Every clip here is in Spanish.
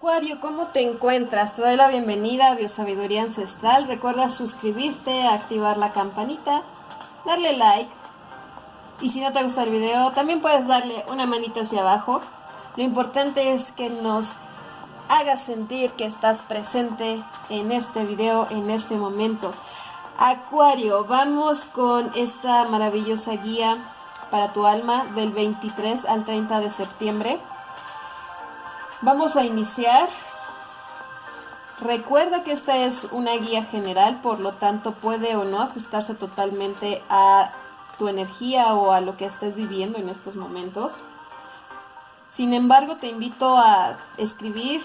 Acuario, ¿cómo te encuentras? Te doy la bienvenida a Biosabiduría Ancestral. Recuerda suscribirte, activar la campanita, darle like. Y si no te gusta el video, también puedes darle una manita hacia abajo. Lo importante es que nos hagas sentir que estás presente en este video, en este momento. Acuario, vamos con esta maravillosa guía para tu alma del 23 al 30 de septiembre. Vamos a iniciar. Recuerda que esta es una guía general, por lo tanto puede o no ajustarse totalmente a tu energía o a lo que estés viviendo en estos momentos. Sin embargo, te invito a escribir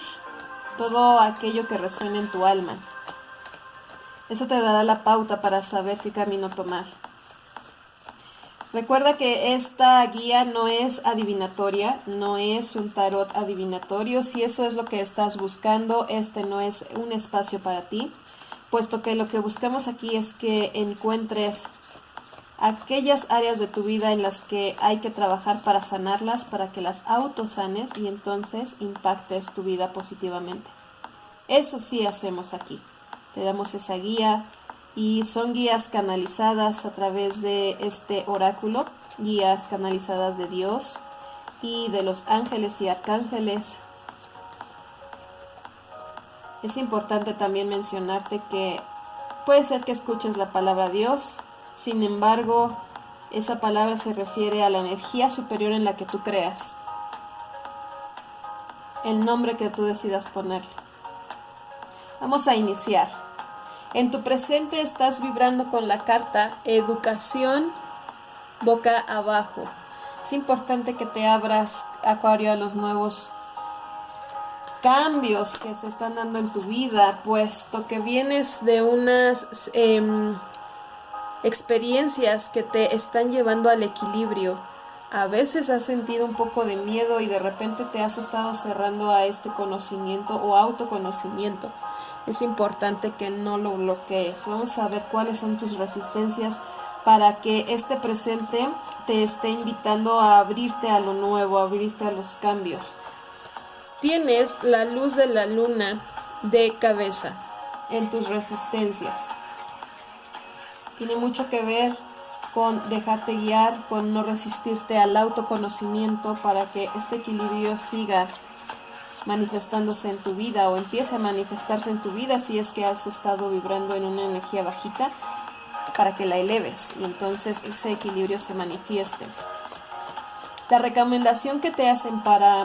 todo aquello que resuene en tu alma. Eso te dará la pauta para saber qué camino tomar. Recuerda que esta guía no es adivinatoria, no es un tarot adivinatorio. Si eso es lo que estás buscando, este no es un espacio para ti, puesto que lo que buscamos aquí es que encuentres aquellas áreas de tu vida en las que hay que trabajar para sanarlas, para que las autosanes y entonces impactes tu vida positivamente. Eso sí hacemos aquí. Te damos esa guía, y son guías canalizadas a través de este oráculo, guías canalizadas de Dios y de los ángeles y arcángeles. Es importante también mencionarte que puede ser que escuches la palabra Dios, sin embargo, esa palabra se refiere a la energía superior en la que tú creas, el nombre que tú decidas ponerle. Vamos a iniciar. En tu presente estás vibrando con la carta educación boca abajo. Es importante que te abras, Acuario, a los nuevos cambios que se están dando en tu vida, puesto que vienes de unas em, experiencias que te están llevando al equilibrio a veces has sentido un poco de miedo y de repente te has estado cerrando a este conocimiento o autoconocimiento. Es importante que no lo bloquees. Vamos a ver cuáles son tus resistencias para que este presente te esté invitando a abrirte a lo nuevo, a abrirte a los cambios. Tienes la luz de la luna de cabeza en tus resistencias. Tiene mucho que ver con dejarte guiar, con no resistirte al autoconocimiento para que este equilibrio siga manifestándose en tu vida o empiece a manifestarse en tu vida si es que has estado vibrando en una energía bajita para que la eleves y entonces ese equilibrio se manifieste. La recomendación que te hacen para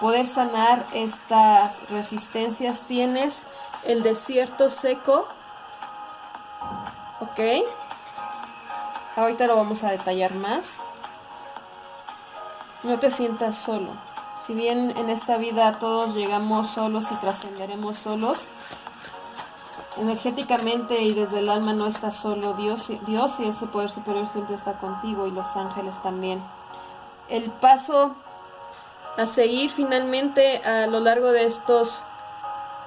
poder sanar estas resistencias tienes el desierto seco, ¿ok? Ahorita lo vamos a detallar más. No te sientas solo. Si bien en esta vida todos llegamos solos y trascenderemos solos, energéticamente y desde el alma no estás solo. Dios, Dios y ese poder superior siempre está contigo y los ángeles también. El paso a seguir finalmente a lo largo de estos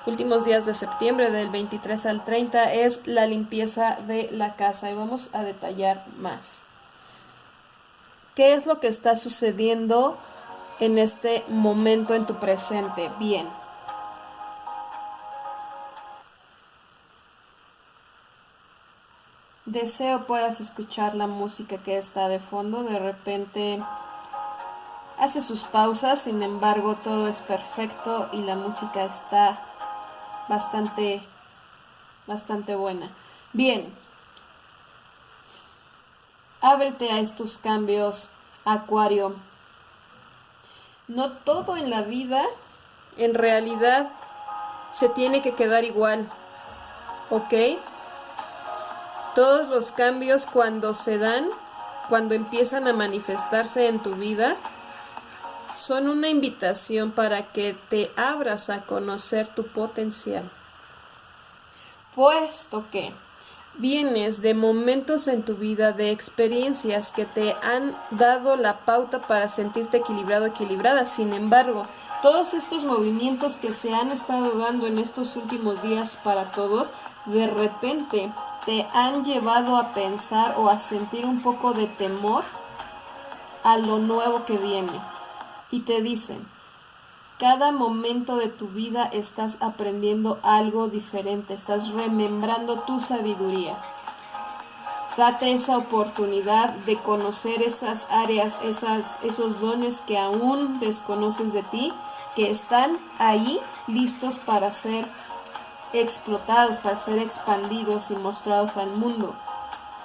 últimos días de septiembre, del 23 al 30, es la limpieza de la casa y vamos a detallar más. ¿Qué es lo que está sucediendo en este momento en tu presente? Bien. Deseo puedas escuchar la música que está de fondo. De repente hace sus pausas, sin embargo todo es perfecto y la música está bastante, bastante buena. Bien, ábrete a estos cambios, Acuario. No todo en la vida, en realidad, se tiene que quedar igual, ¿ok? Todos los cambios cuando se dan, cuando empiezan a manifestarse en tu vida, son una invitación para que te abras a conocer tu potencial. Puesto que vienes de momentos en tu vida, de experiencias que te han dado la pauta para sentirte equilibrado, equilibrada. Sin embargo, todos estos movimientos que se han estado dando en estos últimos días para todos, de repente te han llevado a pensar o a sentir un poco de temor a lo nuevo que viene y te dicen, Cada momento de tu vida estás aprendiendo algo diferente, estás remembrando tu sabiduría. Date esa oportunidad de conocer esas áreas, esas, esos dones que aún desconoces de ti, que están ahí listos para ser explotados, para ser expandidos y mostrados al mundo.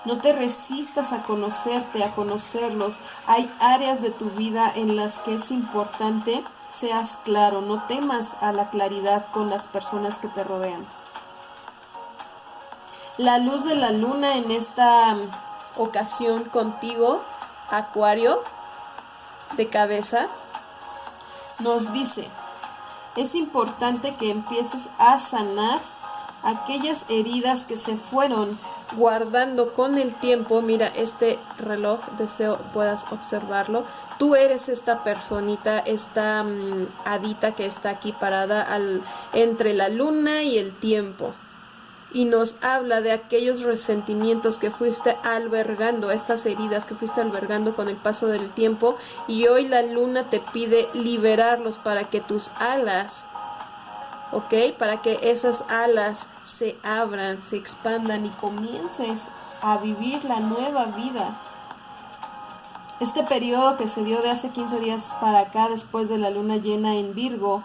No te resistas a conocerte, a conocerlos. Hay áreas de tu vida en las que es importante seas claro, no temas a la claridad con las personas que te rodean. La luz de la luna en esta ocasión contigo, Acuario, de cabeza, nos dice, es importante que empieces a sanar aquellas heridas que se fueron guardando con el tiempo, mira este reloj, deseo puedas observarlo, tú eres esta personita, esta mm, hadita que está aquí parada entre la luna y el tiempo. Y nos habla de aquellos resentimientos que fuiste albergando, estas heridas que fuiste albergando con el paso del tiempo. Y hoy la luna te pide liberarlos para que tus alas ¿ok? Para que esas alas se abran, se expandan y comiences a vivir la nueva vida. Este periodo que se dio de hace 15 días para acá, después de la luna llena en Virgo,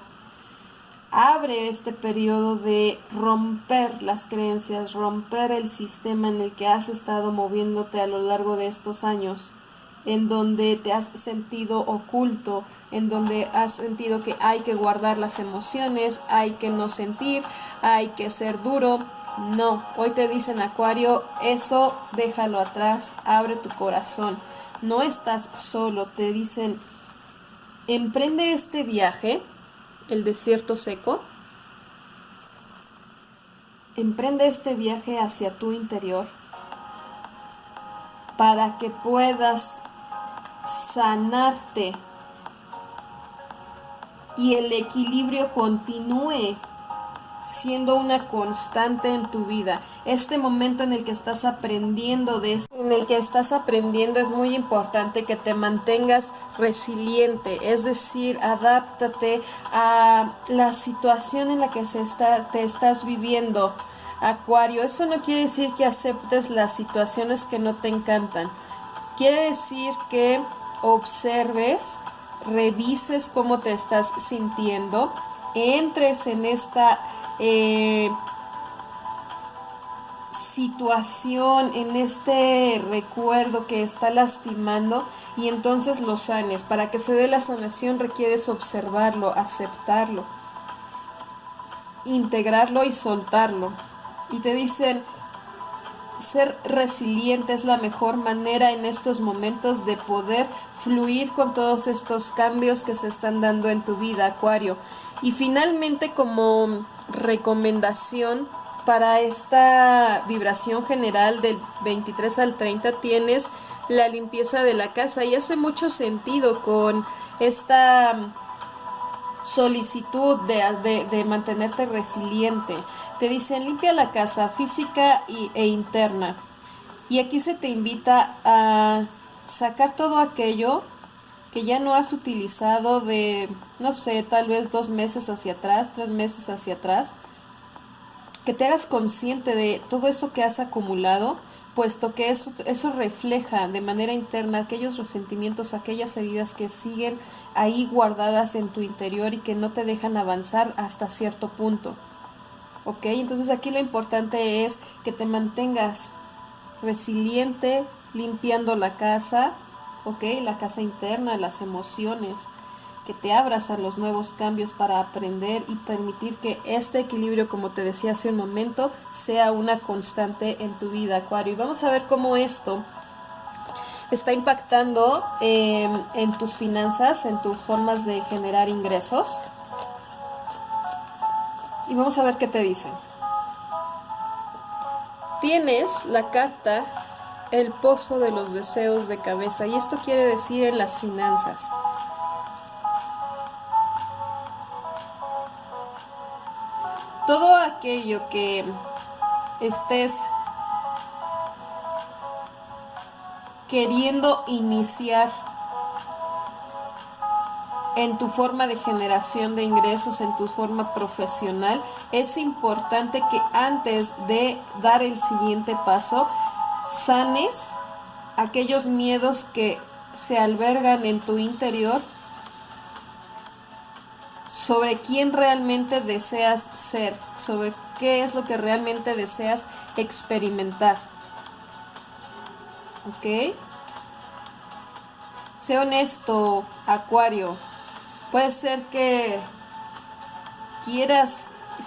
abre este periodo de romper las creencias, romper el sistema en el que has estado moviéndote a lo largo de estos años en donde te has sentido oculto, en donde has sentido que hay que guardar las emociones, hay que no sentir, hay que ser duro. No, hoy te dicen Acuario, eso déjalo atrás, abre tu corazón. No estás solo, te dicen, emprende este viaje, el desierto seco. Emprende este viaje hacia tu interior para que puedas sanarte y el equilibrio continúe siendo una constante en tu vida. Este momento en el que estás aprendiendo en el que estás aprendiendo es muy importante que te mantengas resiliente, es decir, adáptate a la situación en la que se está, te estás viviendo. Acuario, eso no quiere decir que aceptes las situaciones que no te encantan. Quiere decir que observes, revises cómo te estás sintiendo, entres en esta eh, situación, en este recuerdo que está lastimando y entonces lo sanes. Para que se dé la sanación requieres observarlo, aceptarlo, integrarlo y soltarlo. Y te dicen, ser resiliente es la mejor manera en estos momentos de poder fluir con todos estos cambios que se están dando en tu vida, Acuario. Y finalmente como recomendación para esta vibración general del 23 al 30 tienes la limpieza de la casa y hace mucho sentido con esta solicitud de, de, mantenerte resiliente. Te dicen limpia la casa física y, e interna. Y aquí se te invita a sacar todo aquello que ya no has utilizado de, no sé, tal vez dos meses hacia atrás, tres meses hacia atrás. Que te hagas consciente de todo eso que has acumulado, puesto que eso, eso refleja de manera interna aquellos resentimientos, aquellas heridas que siguen ahí guardadas en tu interior y que no te dejan avanzar hasta cierto punto. ¿Ok? Entonces aquí lo importante es que te mantengas resiliente, limpiando la casa, ¿ok? La casa interna, las emociones, que te abras a los nuevos cambios para aprender y permitir que este equilibrio, como te decía hace un momento, sea una constante en tu vida, Acuario. Y vamos a ver cómo esto está impactando em, en tus finanzas, en tus formas de generar ingresos. Y vamos a ver qué te dicen. Tienes la carta El pozo de los deseos de cabeza y esto quiere decir en las finanzas. Aquello que estés queriendo iniciar en tu forma de generación de ingresos, en tu forma profesional, es importante que antes de dar el siguiente paso, sanes aquellos miedos que se albergan en tu interior sobre quién realmente deseas ser, sobre qué es lo que realmente deseas experimentar. ¿Ok? Sé honesto, Acuario. Puede ser que quieras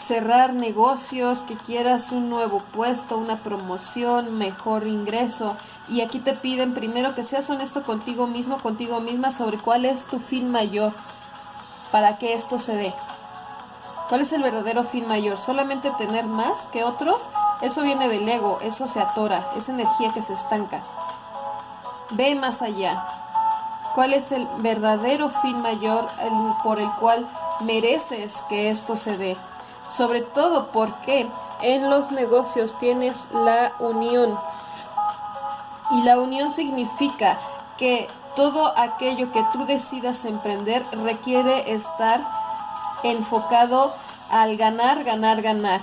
cerrar negocios, que quieras un nuevo puesto, una promoción, mejor ingreso. Y aquí te piden primero que seas honesto contigo mismo, contigo misma, sobre cuál es tu fin mayor para que esto se dé. ¿Cuál es el verdadero fin mayor? ¿Solamente tener más que otros? Eso viene del ego, eso se atora, es energía que se estanca. Ve más allá. ¿Cuál es el verdadero fin mayor por el cual mereces que esto se dé? Sobre todo porque en los negocios tienes la unión. Y la unión significa que todo aquello que tú decidas emprender requiere estar enfocado al ganar, ganar, ganar.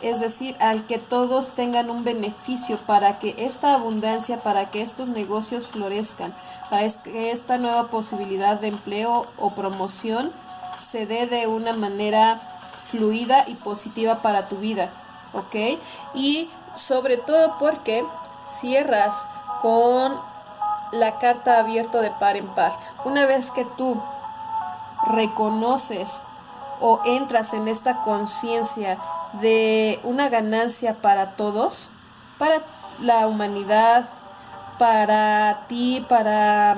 Es decir, al que todos tengan un beneficio para que esta abundancia, para que estos negocios florezcan, para que esta nueva posibilidad de empleo o promoción se dé de una manera fluida y positiva para tu vida. ¿Ok? Y sobre todo porque cierras con la carta abierto de par en par. Una vez que tú reconoces o entras en esta conciencia de una ganancia para todos, para la humanidad, para ti, para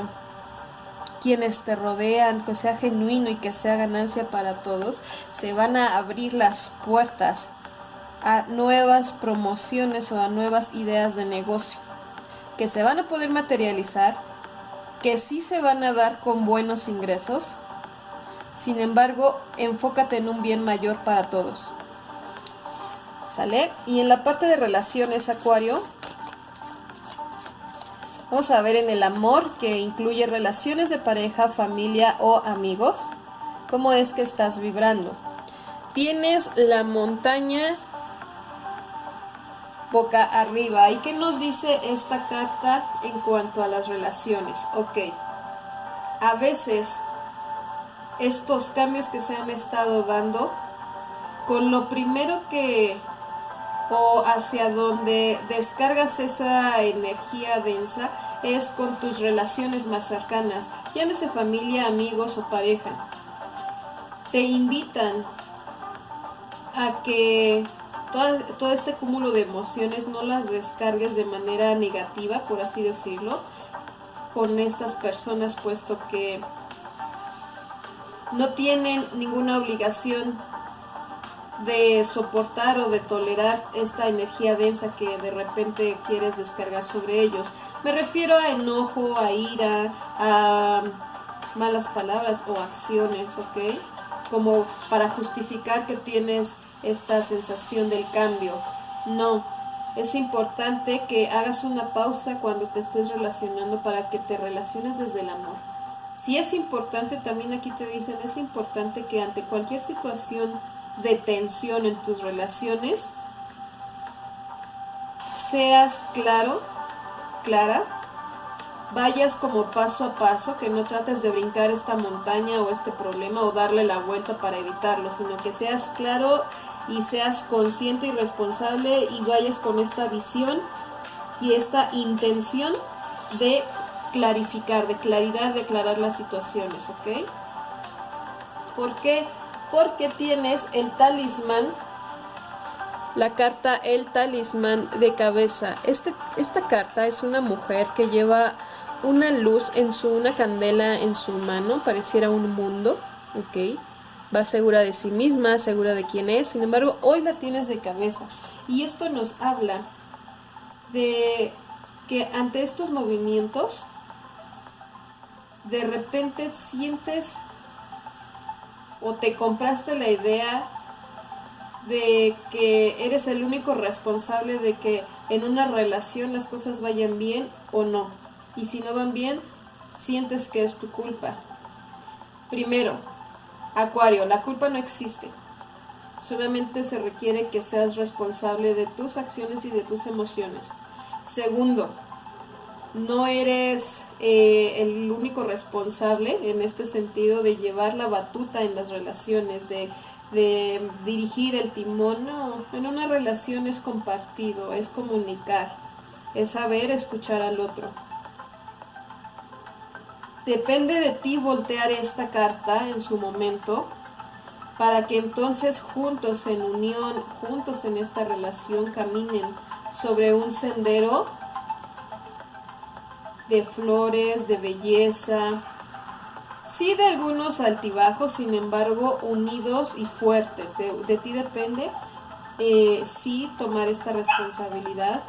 quienes te rodean, que sea genuino y que sea ganancia para todos, se van a abrir las puertas a nuevas promociones o a nuevas ideas de negocio que se van a poder materializar, que sí se van a dar con buenos ingresos. Sin embargo, enfócate en un bien mayor para todos. ¿Sale? Y en la parte de relaciones, Acuario, vamos a ver en el amor, que incluye relaciones de pareja, familia o amigos, cómo es que estás vibrando. Tienes la montaña boca arriba. ¿Y qué nos dice esta carta en cuanto a las relaciones? Ok, a veces estos cambios que se han estado dando, con lo primero que o hacia donde descargas esa energía densa es con tus relaciones más cercanas, llámese familia, amigos o pareja. Te invitan a que todo, este cúmulo de emociones no las descargues de manera negativa, por así decirlo, con estas personas, puesto que no tienen ninguna obligación de soportar o de tolerar esta energía densa que de repente quieres descargar sobre ellos. Me refiero a enojo, a ira, a malas palabras o acciones, ¿ok? Como para justificar que tienes esta sensación del cambio. No, es importante que hagas una pausa cuando te estés relacionando para que te relaciones desde el amor. Si es importante, también aquí te dicen, es importante que ante cualquier situación de tensión en tus relaciones, seas claro, clara, vayas como paso a paso, que no trates de brincar esta montaña o este problema o darle la vuelta para evitarlo, sino que seas claro y seas consciente y responsable y vayas con esta visión y esta intención de clarificar, de claridad, de aclarar las situaciones, ¿ok? ¿Por qué? Porque tienes el talismán, la carta El talismán de cabeza. Este, esta carta es una mujer que lleva una luz en su, una candela en su mano, pareciera un mundo, ¿ok? Va segura de sí misma, segura de quién es, sin embargo, hoy la tienes de cabeza. Y esto nos habla de que ante estos movimientos, de repente sientes o te compraste la idea de que eres el único responsable de que en una relación las cosas vayan bien o no. Y si no van bien, sientes que es tu culpa. Primero, Acuario, la culpa no existe. Solamente se requiere que seas responsable de tus acciones y de tus emociones. Segundo, no eres eh, el único responsable en este sentido de llevar la batuta en las relaciones, de, de dirigir el timón. No, en una relación es compartido, es comunicar, es saber escuchar al otro. Depende de ti voltear esta carta en su momento para que entonces juntos en unión, juntos en esta relación caminen sobre un sendero de flores, de belleza, sí de algunos altibajos, sin embargo unidos y fuertes. De, ti depende eh, sí tomar esta responsabilidad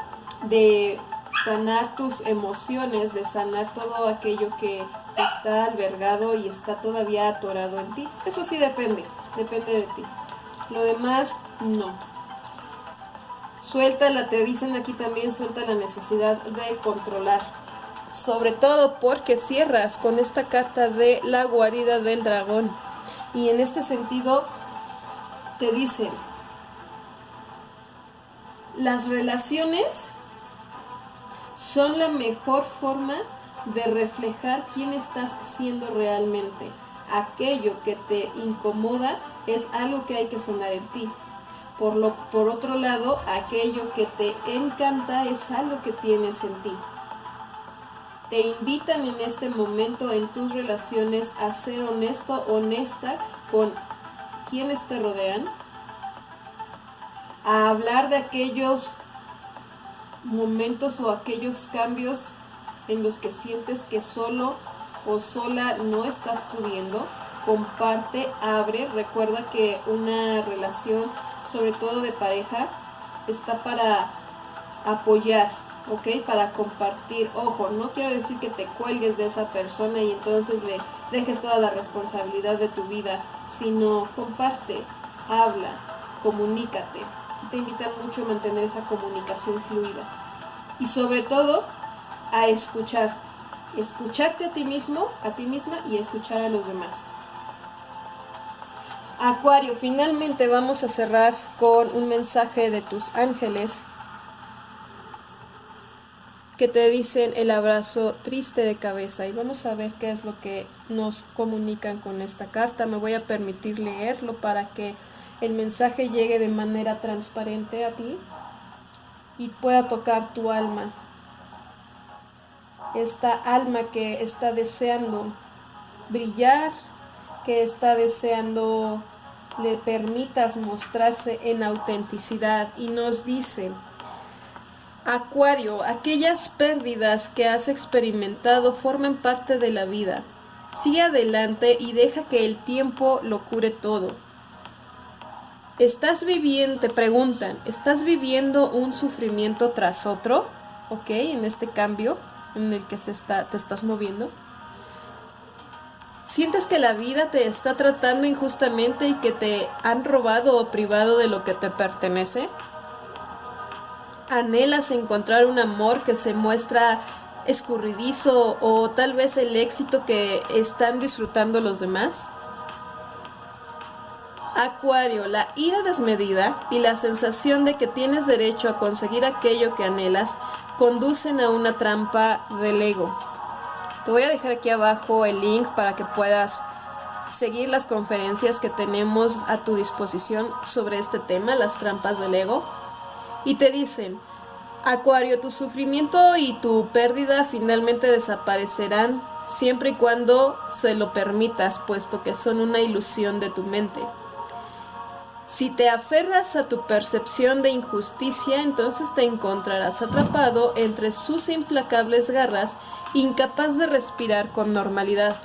de sanar tus emociones, de sanar todo aquello que está albergado y está todavía atorado en ti. Eso sí depende, depende de ti. Lo demás, no. Suéltala, te dicen aquí también, suelta la necesidad de controlar sobre todo porque cierras con esta carta de la guarida del dragón. Y en este sentido te dicen, las relaciones son la mejor forma de reflejar quién estás siendo realmente. Aquello que te incomoda es algo que hay que sanar en ti. Por, lo, por otro lado, aquello que te encanta es algo que tienes en ti te invitan en este momento en tus relaciones a ser honesto, honesta con quienes te rodean, a hablar de aquellos momentos o aquellos cambios en los que sientes que solo o sola no estás pudiendo, comparte, abre, recuerda que una relación, sobre todo de pareja, está para apoyar, ¿ok? Para compartir. Ojo, no quiero decir que te cuelgues de esa persona y entonces le dejes toda la responsabilidad de tu vida, sino comparte, habla, comunícate. Aquí te invitan mucho a mantener esa comunicación fluida. Y sobre todo, a escuchar. Escucharte a ti mismo, a ti misma y escuchar a los demás. Acuario, finalmente vamos a cerrar con un mensaje de tus ángeles que te dicen el abrazo triste de cabeza y vamos a ver qué es lo que nos comunican con esta carta. Me voy a permitir leerlo para que el mensaje llegue de manera transparente a ti y pueda tocar tu alma. Esta alma que está deseando brillar, que está deseando le permitas mostrarse en autenticidad y nos dice Acuario, aquellas pérdidas que has experimentado forman parte de la vida. Sigue adelante y deja que el tiempo lo cure todo. ¿Estás viviendo, te preguntan, ¿estás viviendo un sufrimiento tras otro? ¿Ok? En este cambio en el que te estás moviendo. ¿Sientes que la vida te está tratando injustamente y que te han robado o privado de lo que te pertenece? anhelas encontrar un amor que se muestra escurridizo o tal vez el éxito que están disfrutando los demás? Acuario, la ira desmedida y la sensación de que tienes derecho a conseguir aquello que anhelas conducen a una trampa del ego. Te voy a dejar aquí abajo el link para que puedas seguir las conferencias que tenemos a tu disposición sobre este tema, las trampas del ego y te dicen, Acuario, tu sufrimiento y tu pérdida finalmente desaparecerán siempre y cuando se lo permitas, puesto que son una ilusión de tu mente. Si te aferras a tu percepción de injusticia, entonces te encontrarás atrapado entre sus implacables garras, incapaz de respirar con normalidad.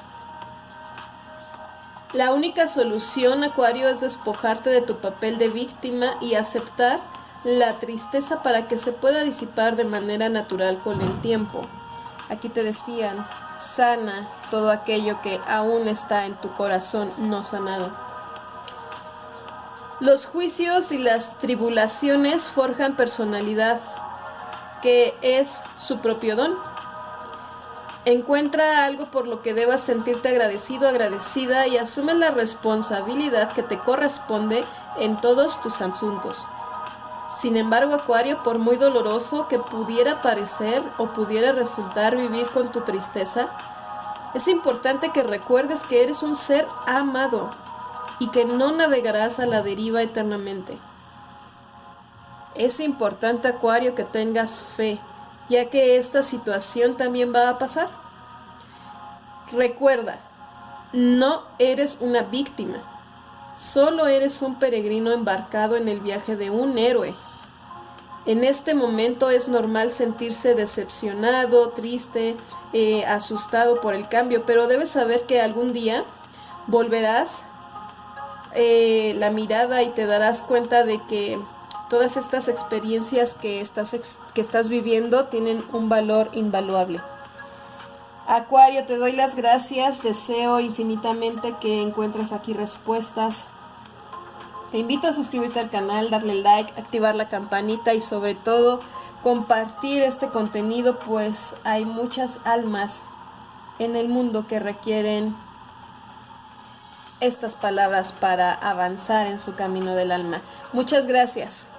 La única solución, Acuario, es despojarte de tu papel de víctima y aceptar la tristeza para que se pueda disipar de manera natural con el tiempo. Aquí te decían, sana todo aquello que aún está en tu corazón no sanado. Los juicios y las tribulaciones forjan personalidad, que es su propio don. Encuentra algo por lo que debas sentirte agradecido, agradecida y asume la responsabilidad que te corresponde en todos tus asuntos. Sin embargo, Acuario, por muy doloroso que pudiera parecer o pudiera resultar vivir con tu tristeza, es importante que recuerdes que eres un ser amado y que no navegarás a la deriva eternamente. Es importante, Acuario, que tengas fe, ya que esta situación también va a pasar. Recuerda, no eres una víctima, solo eres un peregrino embarcado en el viaje de un héroe. En este momento es normal sentirse decepcionado, triste, eh, asustado por el cambio, pero debes saber que algún día volverás eh, la mirada y te darás cuenta de que todas estas experiencias que estás, que estás viviendo tienen un valor invaluable. Acuario, te doy las gracias, deseo infinitamente que encuentres aquí respuestas. Te invito a suscribirte al canal, darle like, activar la campanita y sobre todo compartir este contenido pues hay muchas almas en el mundo que requieren estas palabras para avanzar en su camino del alma. Muchas gracias.